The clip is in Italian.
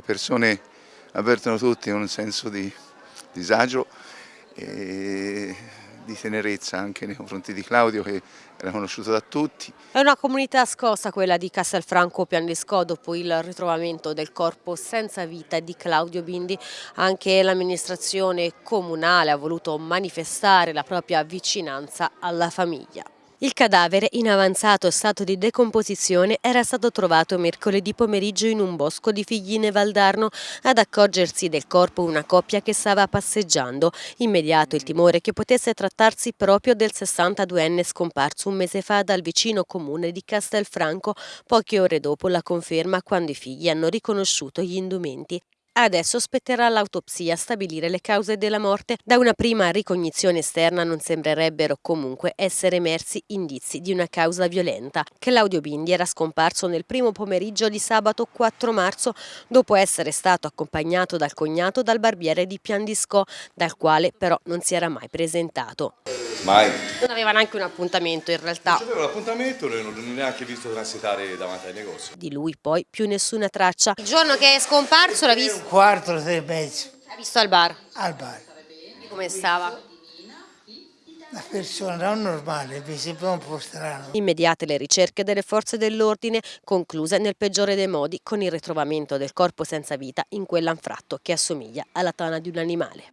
Le persone avvertono tutti un senso di disagio e di tenerezza anche nei confronti di Claudio che era conosciuto da tutti. È una comunità scossa quella di Castelfranco Piandisco dopo il ritrovamento del corpo senza vita di Claudio Bindi. Anche l'amministrazione comunale ha voluto manifestare la propria vicinanza alla famiglia. Il cadavere, in avanzato stato di decomposizione, era stato trovato mercoledì pomeriggio in un bosco di Figline Valdarno. Ad accorgersi del corpo una coppia che stava passeggiando. Immediato il timore che potesse trattarsi proprio del 62enne scomparso un mese fa dal vicino comune di Castelfranco, poche ore dopo la conferma quando i figli hanno riconosciuto gli indumenti. Adesso spetterà all'autopsia stabilire le cause della morte. Da una prima ricognizione esterna non sembrerebbero comunque essere emersi indizi di una causa violenta. Claudio Bindi era scomparso nel primo pomeriggio di sabato 4 marzo dopo essere stato accompagnato dal cognato dal barbiere di Piandisco, dal quale però non si era mai presentato. Mai. Non aveva neanche un appuntamento in realtà. Non c'aveva l'appuntamento, non ho neanche visto transitare davanti ai negozi. Di lui poi più nessuna traccia. Il giorno che è scomparso l'ha visto? Un quarto, sei e mezzo, L'ha visto al bar. al bar. Come stava? Una persona non normale, mi sembra un po' strano. Immediate le ricerche delle forze dell'ordine, concluse nel peggiore dei modi con il ritrovamento del corpo senza vita in quell'anfratto che assomiglia alla tana di un animale.